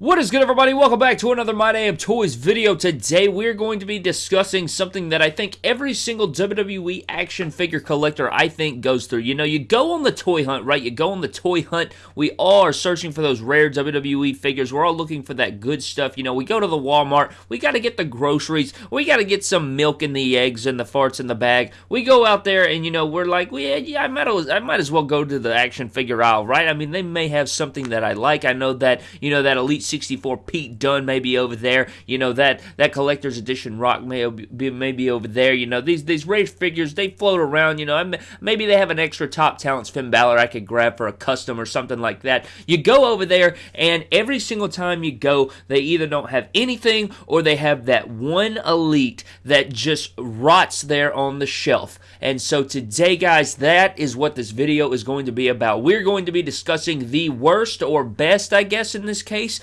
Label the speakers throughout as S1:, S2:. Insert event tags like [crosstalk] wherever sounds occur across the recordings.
S1: What is good everybody? Welcome back to another My Damn Toys video. Today we're going to be discussing something that I think every single WWE action figure collector I think goes through. You know, you go on the toy hunt, right? You go on the toy hunt. We all are searching for those rare WWE figures. We're all looking for that good stuff. You know, we go to the Walmart. We got to get the groceries. We got to get some milk and the eggs and the farts in the bag. We go out there and, you know, we're like, yeah, yeah I, might as, I might as well go to the action figure aisle, right? I mean, they may have something that I like. I know that, you know, that Elite 64 Pete Dunne may be over there. You know that that collector's edition Rock may be maybe over there. You know these these rare figures they float around. You know maybe they have an extra top talents Finn Balor I could grab for a custom or something like that. You go over there and every single time you go, they either don't have anything or they have that one elite that just rots there on the shelf. And so today, guys, that is what this video is going to be about. We're going to be discussing the worst or best, I guess, in this case,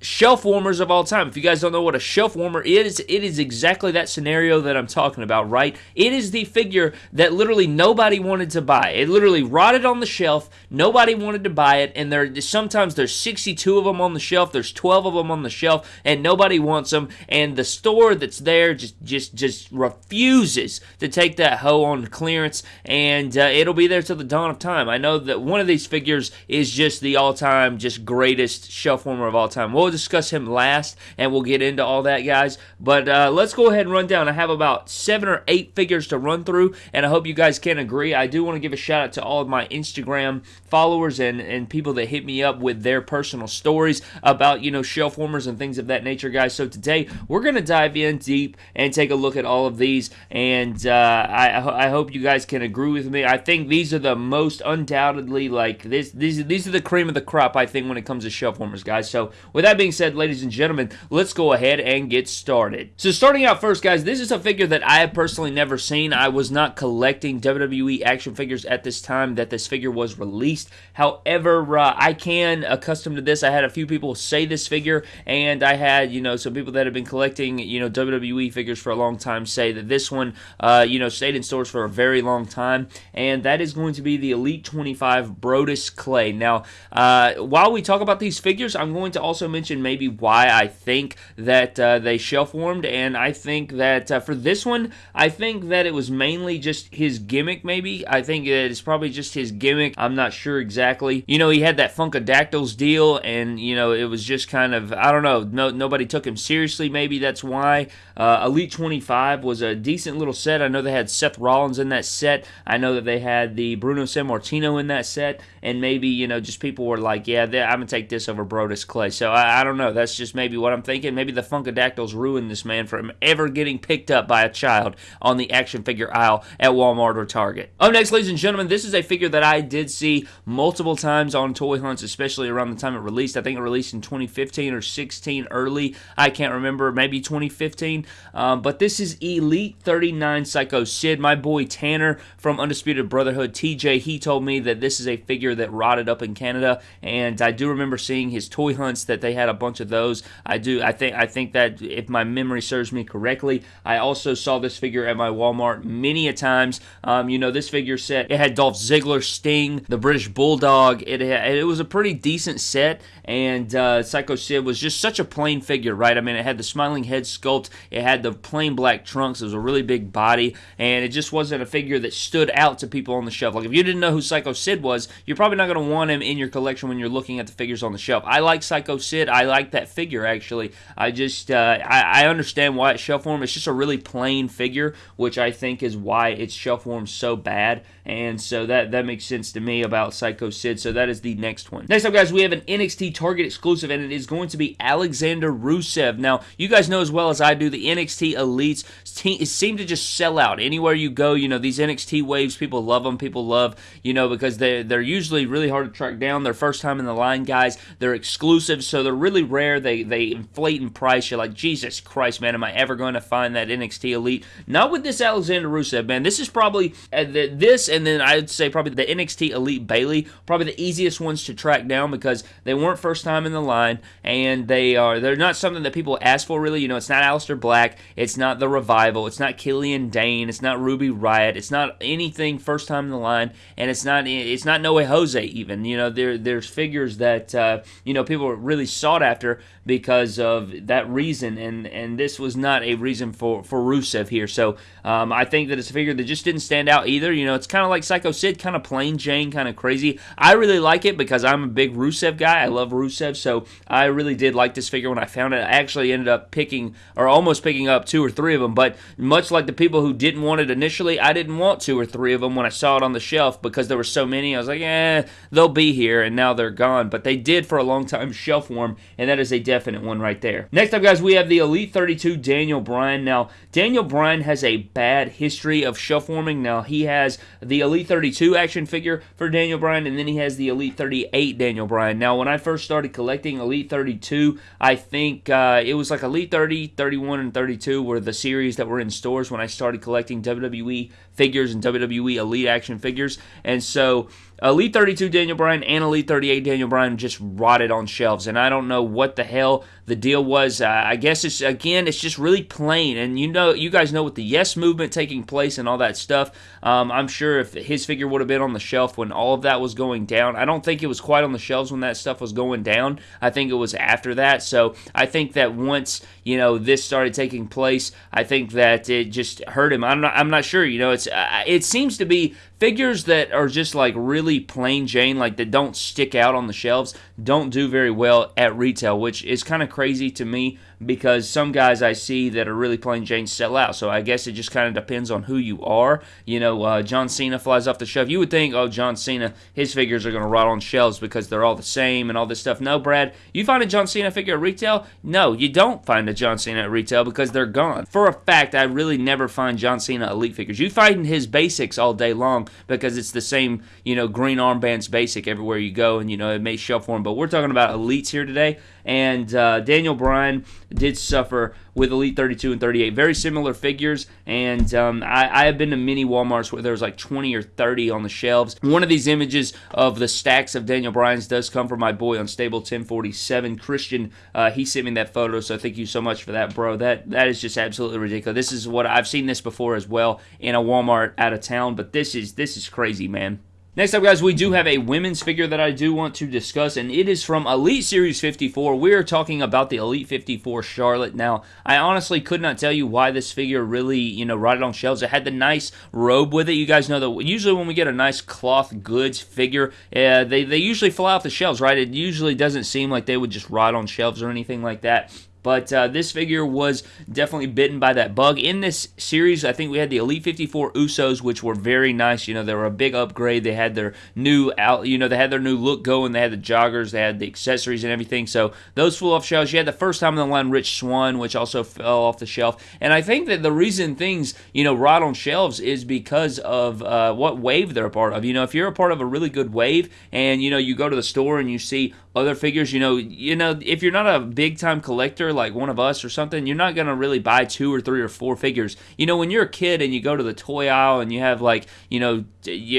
S1: shelf warmers of all time. If you guys don't know what a shelf warmer is, it is exactly that scenario that I'm talking about, right? It is the figure that literally nobody wanted to buy. It literally rotted on the shelf. Nobody wanted to buy it, and there sometimes there's 62 of them on the shelf. There's 12 of them on the shelf, and nobody wants them. And the store that's there just just just refuses to take that hoe on clearance, and uh, it'll be there till the dawn of time. I know that one of these figures is just the all-time, just greatest shelf warmer of all time. We'll We'll discuss him last, and we'll get into all that, guys. But uh, let's go ahead and run down. I have about seven or eight figures to run through, and I hope you guys can agree. I do want to give a shout out to all of my Instagram followers and, and people that hit me up with their personal stories about, you know, shelf warmers and things of that nature, guys. So today, we're going to dive in deep and take a look at all of these, and uh, I, I hope you guys can agree with me. I think these are the most undoubtedly, like, this, these, these are the cream of the crop, I think, when it comes to shelf warmers, guys. So with that being said, ladies and gentlemen, let's go ahead and get started. So starting out first, guys, this is a figure that I have personally never seen. I was not collecting WWE action figures at this time that this figure was released. However, uh, I can accustom to this. I had a few people say this figure, and I had, you know, some people that have been collecting, you know, WWE figures for a long time say that this one, uh, you know, stayed in stores for a very long time, and that is going to be the Elite 25 Brodus Clay. Now, uh, while we talk about these figures, I'm going to also mention maybe why I think that uh, they shelf warmed, and I think that uh, for this one, I think that it was mainly just his gimmick. Maybe I think that it's probably just his gimmick. I'm not sure exactly. You know, he had that Funkadactyls deal, and you know, it was just kind of I don't know. No, nobody took him seriously. Maybe that's why. Uh, Elite 25 was a decent little set. I know they had Seth Rollins in that set. I know that they had the Bruno Sammartino in that set, and maybe you know, just people were like, yeah, I'm gonna take this over Brodus Clay. So I, I don't know. That's just maybe what I'm thinking. Maybe the Funkadactyls ruined this man from ever getting picked up by a child on the action figure aisle at Walmart or Target. Up next, ladies and gentlemen, this is a figure that I did see multiple times on toy hunts, especially around the time it released. I think it released in 2015 or 16 early. I can't remember. Maybe 2015. Um, but this is Elite 39 Psycho Sid. My boy Tanner from Undisputed Brotherhood, TJ, he told me that this is a figure that rotted up in Canada. And I do remember seeing his toy hunts that they had a bunch of those. I do. I think. I think that if my memory serves me correctly, I also saw this figure at my Walmart many a times. Um, you know, this figure set it had Dolph Ziggler, Sting, the British Bulldog. It it was a pretty decent set, and uh, Psycho Sid was just such a plain figure, right? I mean, it had the smiling head sculpt, it had the plain black trunks, it was a really big body, and it just wasn't a figure that stood out to people on the shelf. Like if you didn't know who Psycho Sid was, you're probably not going to want him in your collection when you're looking at the figures on the shelf. I like Psycho Sid. I like that figure actually. I just uh, I, I, understand why it's shelf warm. It's just a really plain figure, which I think is why it's shelf warm so bad. And so that that makes sense to me about Psycho Sid. So that is the next one. Next up, guys, we have an NXT Target exclusive, and it is going to be Alexander Rusev. Now, you guys know as well as I do, the NXT Elites seem to just sell out anywhere you go. You know, these NXT waves, people love them. People love, you know, because they they're usually really hard to track down. They're first time in the line guys. They're exclusive, so they're really rare. They they inflate in price. You're like, Jesus Christ, man, am I ever going to find that NXT Elite? Not with this Alexander Rusev, man. This is probably uh, the, this, and then I'd say probably the NXT Elite Bayley, probably the easiest ones to track down because they weren't first time in the line, and they are they're not something that people ask for really. You know, it's not Aleister Black, it's not the Revival, it's not Killian Dain. it's not Ruby Riott. it's not anything first time in the line, and it's not it's not No Way Jose even. You know, there there's figures that uh, you know people really sought sought after because of that reason, and and this was not a reason for for Rusev here. So um, I think that it's a figure that just didn't stand out either. You know, it's kind of like Psycho Sid, kind of plain Jane, kind of crazy. I really like it because I'm a big Rusev guy. I love Rusev, so I really did like this figure when I found it. I actually ended up picking or almost picking up two or three of them, but much like the people who didn't want it initially, I didn't want two or three of them when I saw it on the shelf because there were so many. I was like, eh, they'll be here, and now they're gone. But they did for a long time shelf warm, and that is a definite one right there. Next up, guys, we have the Elite 32 Daniel Bryan. Now, Daniel Bryan has a bad history of shelf warming. Now, he has the Elite 32 action figure for Daniel Bryan, and then he has the Elite 38 Daniel Bryan. Now, when I first started collecting Elite 32, I think uh, it was like Elite 30, 31, and 32 were the series that were in stores when I started collecting WWE figures and WWE Elite action figures. And so Elite 32 Daniel Bryan and Elite 38 Daniel Bryan just rotted on shelves, and I don't know what the hell the deal was. Uh, I guess it's again, it's just really plain, and you know, you guys know with the Yes movement taking place and all that stuff. Um, I'm sure if his figure would have been on the shelf when all of that was going down, I don't think it was quite on the shelves when that stuff was going down. I think it was after that. So I think that once you know this started taking place, I think that it just hurt him. I'm not, I'm not sure. You know, it's uh, it seems to be figures that are just like really plain Jane, like that don't stick out on the shelves, don't do very well at retail, which is kind of crazy to me because some guys I see that are really playing Jane sell out. So I guess it just kind of depends on who you are. You know, uh, John Cena flies off the shelf. You would think, oh, John Cena, his figures are going to rot on shelves because they're all the same and all this stuff. No, Brad, you find a John Cena figure at retail? No, you don't find a John Cena at retail because they're gone. For a fact, I really never find John Cena elite figures. You find his basics all day long because it's the same, you know, green armbands basic everywhere you go, and you know it may shelf for him. But we're talking about elites here today, and uh, Daniel Bryan did suffer with Elite 32 and 38. Very similar figures, and um, I, I, have been to many Walmarts where there's like 20 or 30 on the shelves. One of these images of the stacks of Daniel Bryan's does come from my boy Unstable 1047, Christian. Uh, he sent me that photo, so thank you so much for that, bro. That That is just absolutely ridiculous. This is what I've seen this before as well in a Walmart out of town, but this is this is crazy, man. Next up, guys, we do have a women's figure that I do want to discuss, and it is from Elite Series 54. We are talking about the Elite 54 Charlotte. Now, I honestly could not tell you why this figure really, you know, rotted on shelves. It had the nice robe with it. You guys know that usually when we get a nice cloth goods figure, uh, they, they usually fly off the shelves, right? It usually doesn't seem like they would just rot on shelves or anything like that. But uh, this figure was definitely bitten by that bug. In this series, I think we had the Elite 54 Usos, which were very nice. You know, they were a big upgrade. They had their new out, you know, they had their new look going. They had the joggers, they had the accessories and everything. So those flew off shelves. You had the first time in the line Rich Swann, which also fell off the shelf. And I think that the reason things, you know, rot on shelves is because of uh, what wave they're a part of. You know, if you're a part of a really good wave and, you know, you go to the store and you see other figures, you know, you know, if you're not a big time collector, like one of us or something, you're not going to really buy two or three or four figures. You know, when you're a kid and you go to the toy aisle and you have like, you know,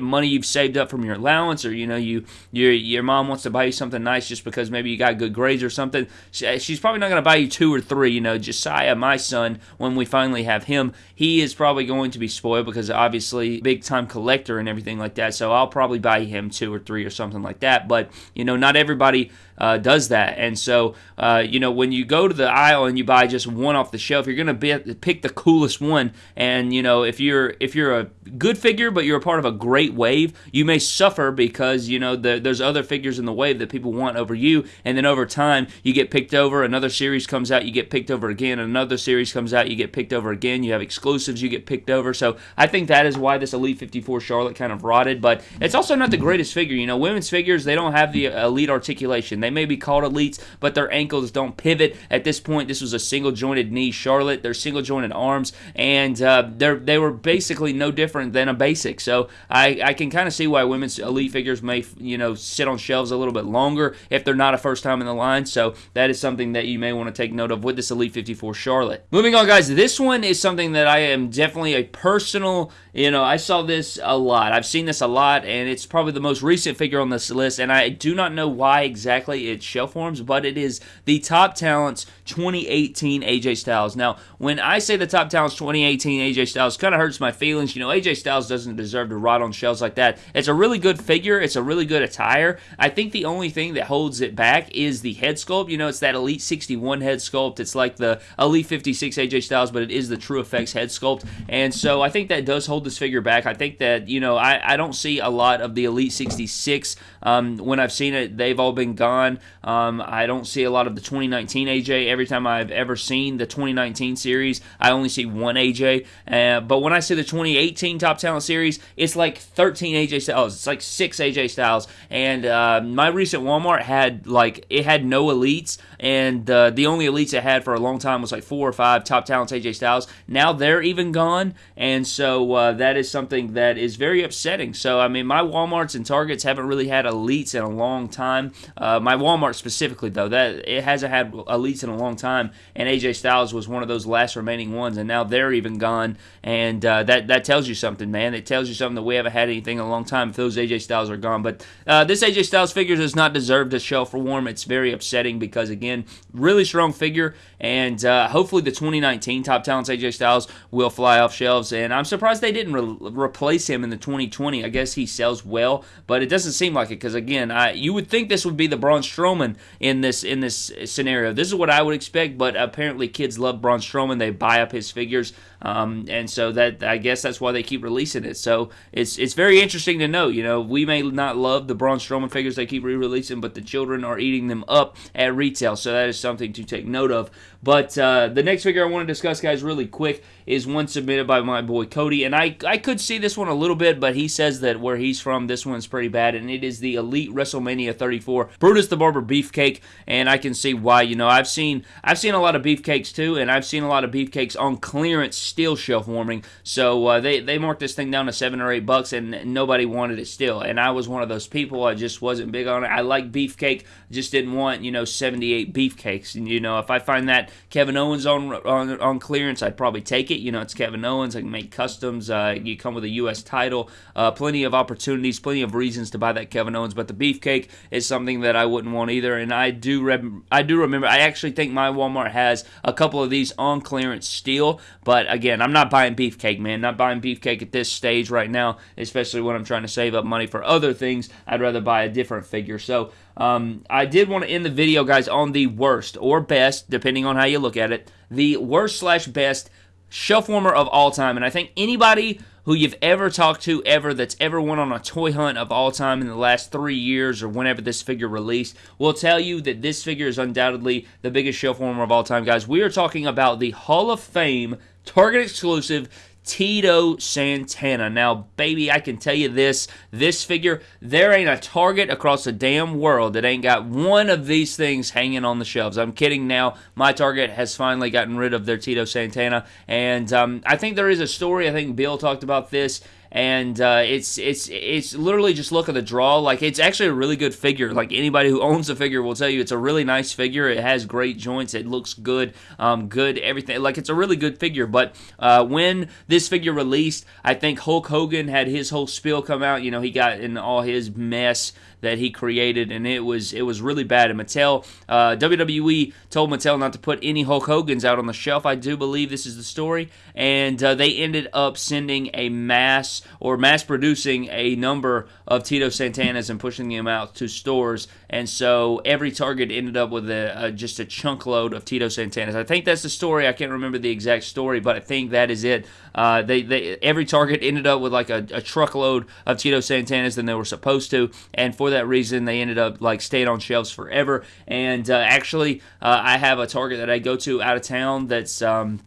S1: money you've saved up from your allowance or, you know, you your your mom wants to buy you something nice just because maybe you got good grades or something, eh, she's probably not going to buy you two or three. You know, Josiah, my son, when we finally have him, he is probably going to be spoiled because obviously big time collector and everything like that. So I'll probably buy him two or three or something like that. But, you know, not everybody uh, does that. And so, uh, you know, when you go to the aisle and you buy just one off the shelf, you're going to be pick the coolest one. And you know, if you're if you're a good figure but you're a part of a great wave, you may suffer because you know the, there's other figures in the wave that people want over you. And then over time, you get picked over. Another series comes out, you get picked over again. Another series comes out, you get picked over again. You have exclusives, you get picked over. So I think that is why this Elite 54 Charlotte kind of rotted. But it's also not the greatest figure. You know, women's figures they don't have the elite articulation. They may be called elites, but their ankles don't pivot. At this point, this was a single jointed knee Charlotte. They're single jointed arms, and uh, they they were basically no different than a basic. So I, I can kind of see why women's elite figures may you know sit on shelves a little bit longer if they're not a first time in the line. So that is something that you may want to take note of with this Elite 54 Charlotte. Moving on, guys. This one is something that I am definitely a personal. You know, I saw this a lot. I've seen this a lot, and it's probably the most recent figure on this list. And I do not know why exactly exactly its shelf forms, but it is the Top Talents 2018 AJ Styles. Now, when I say the Top Talents 2018 AJ Styles, kind of hurts my feelings. You know, AJ Styles doesn't deserve to rot on shelves like that. It's a really good figure. It's a really good attire. I think the only thing that holds it back is the head sculpt. You know, it's that Elite 61 head sculpt. It's like the Elite 56 AJ Styles, but it is the TrueFX head sculpt. And so I think that does hold this figure back. I think that, you know, I, I don't see a lot of the Elite 66 um, when I've seen it. They've all been gone. Um, I don't see a lot of the 2019 AJ. Every time I've ever seen the 2019 series, I only see one AJ. Uh, but when I see the 2018 Top Talent series, it's like 13 AJ Styles. It's like six AJ Styles. And uh, my recent Walmart had like it had no elites, and uh, the only elites it had for a long time was like four or five Top Talents AJ Styles. Now they're even gone, and so uh, that is something that is very upsetting. So I mean, my WalMarts and Targets haven't really had elites in a long time. Uh, Walmart specifically, though, that it hasn't had elites in a long time, and AJ Styles was one of those last remaining ones, and now they're even gone, and uh, that that tells you something, man. It tells you something that we haven't had anything in a long time if those AJ Styles are gone. But uh, this AJ Styles figure does not deserve to shelf for warm. It's very upsetting because again, really strong figure, and uh, hopefully the 2019 Top Talents AJ Styles will fly off shelves. And I'm surprised they didn't re- replace him in the 2020. I guess he sells well, but it doesn't seem like it because again, I you would think this would be the Braun Strowman in this in this scenario. This is what I would expect, but apparently kids love Braun Strowman. They buy up his figures, um, and so that I guess that's why they keep releasing it. So it's it's very interesting to know. You know, we may not love the Braun Strowman figures they keep re-releasing, but the children are eating them up at retail. So that is something to take note of. But uh, the next figure I want to discuss, guys, really quick, is one submitted by my boy Cody. And I, I could see this one a little bit, but he says that where he's from, this one's pretty bad. And it is the Elite WrestleMania 34 Brutus the Barber Beefcake. And I can see why. You know, I've seen I've seen a lot of beefcakes too, and I've seen a lot of beefcakes on clearance still shelf warming. So uh, they, they marked this thing down to seven or eight bucks, and nobody wanted it still. And I was one of those people. I just wasn't big on it. I like beefcake, just didn't want, you know, 78 beefcakes. And, you know, if I find that Kevin Owens on, on on clearance, I'd probably take it. You know, it's Kevin Owens. I can make customs. Uh, you come with a U.S. title. Uh, plenty of opportunities, plenty of reasons to buy that Kevin Owens. But the beefcake is something that I wouldn't want either. And I do rem- I do remember. I actually think my Walmart has a couple of these on clearance still. But again, I'm not buying beefcake, man. Not buying beefcake at this stage right now, especially when I'm trying to save up money for other things. I'd rather buy a different figure. So um, I did want to end the video, guys, on the worst or best, depending on how you look at it, the worst slash best shelf warmer of all time. And I think anybody who you've ever talked to ever that's ever went on a toy hunt of all time in the last three years or whenever this figure released will tell you that this figure is undoubtedly the biggest shelf warmer of all time, guys. We are talking about the Hall of Fame Target exclusive Tito Santana. Now, baby, I can tell you this this figure, there ain't a target across the damn world that ain't got one of these things hanging on the shelves. I'm kidding now. My Target has finally gotten rid of their Tito Santana. And um, I think there is a story. I think Bill talked about this and uh, it's it's it's literally just look at the draw. Like it's actually a really good figure. Like anybody who [laughs] owns the figure will tell you, it's a really nice figure. It has great joints. It looks good, um, good everything. Like it's a really good figure. But uh, when this figure released, I think Hulk Hogan had his whole spiel come out. You know, he got in all his mess that he created, and it was it was really bad. And Mattel, uh, WWE told Mattel not to put any Hulk Hogan's out on the shelf. I do believe this is the story, and uh, they ended up sending a mass or mass producing a number of Tito Santanas and pushing them out to stores, and so every Target ended up with a, a just a chunk load of Tito Santanas. I think that's the story. I can't remember the exact story, but I think that is it. Uh, they, they every Target ended up with like a, a truckload of Tito Santanas than they were supposed to, and for that reason, they ended up like staying on shelves forever. And uh, actually, uh, I have a Target that I go to out of town that's um,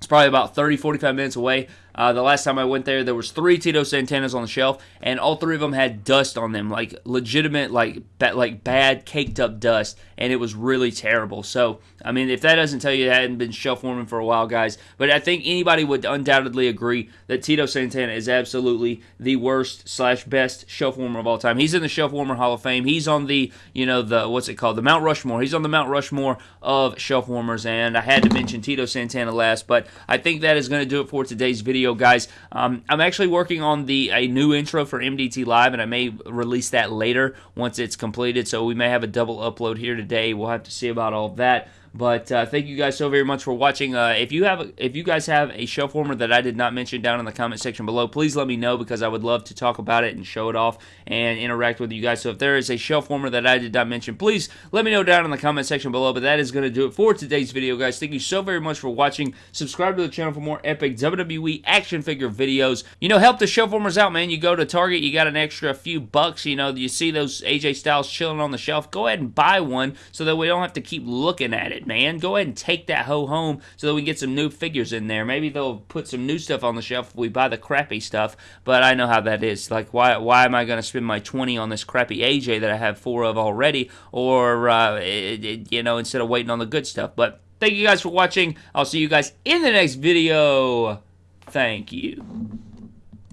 S1: it's probably about 30, 45 minutes away. Uh, the last time I went there, there was three Tito Santanas on the shelf, and all three of them had dust on them, like legitimate, like ba- like bad caked up dust, and it was really terrible. So, I mean, if that doesn't tell you it hadn't been shelf warming for a while, guys, but I think anybody would undoubtedly agree that Tito Santana is absolutely the worst slash best shelf warmer of all time. He's in the shelf warmer Hall of Fame. He's on the you know the what's it called the Mount Rushmore. He's on the Mount Rushmore of shelf warmers, and I had to mention Tito Santana last, but I think that is going to do it for today's video video, guys. Um, I'm actually working on the a new intro for MDT Live, and I may release that later once it's completed. So we may have a double upload here today. We'll have to see about all that. But uh, thank you guys so very much for watching. Uh, if you have if you guys have a shelf warmer that I did not mention down in the comment section below, please let me know because I would love to talk about it and show it off and interact with you guys. So if there is a shelf warmer that I did not mention, please let me know down in the comment section below. But that is going to do it for today's video, guys. Thank you so very much for watching. Subscribe to the channel for more epic WWE action figure videos. You know, help the shelf warmers out, man. You go to Target, you got an extra few bucks. You know, you see those AJ Styles chilling on the shelf. Go ahead and buy one so that we don't have to keep looking at it it, man. Go ahead and take that hoe home so that we get some new figures in there. Maybe they'll put some new stuff on the shelf if we buy the crappy stuff, but I know how that is. Like, why, why am I going to spend my 20 on this crappy AJ that I have four of already, or, uh, it, it, you know, instead of waiting on the good stuff? But thank you guys for watching. I'll see you guys in the next video. Thank you.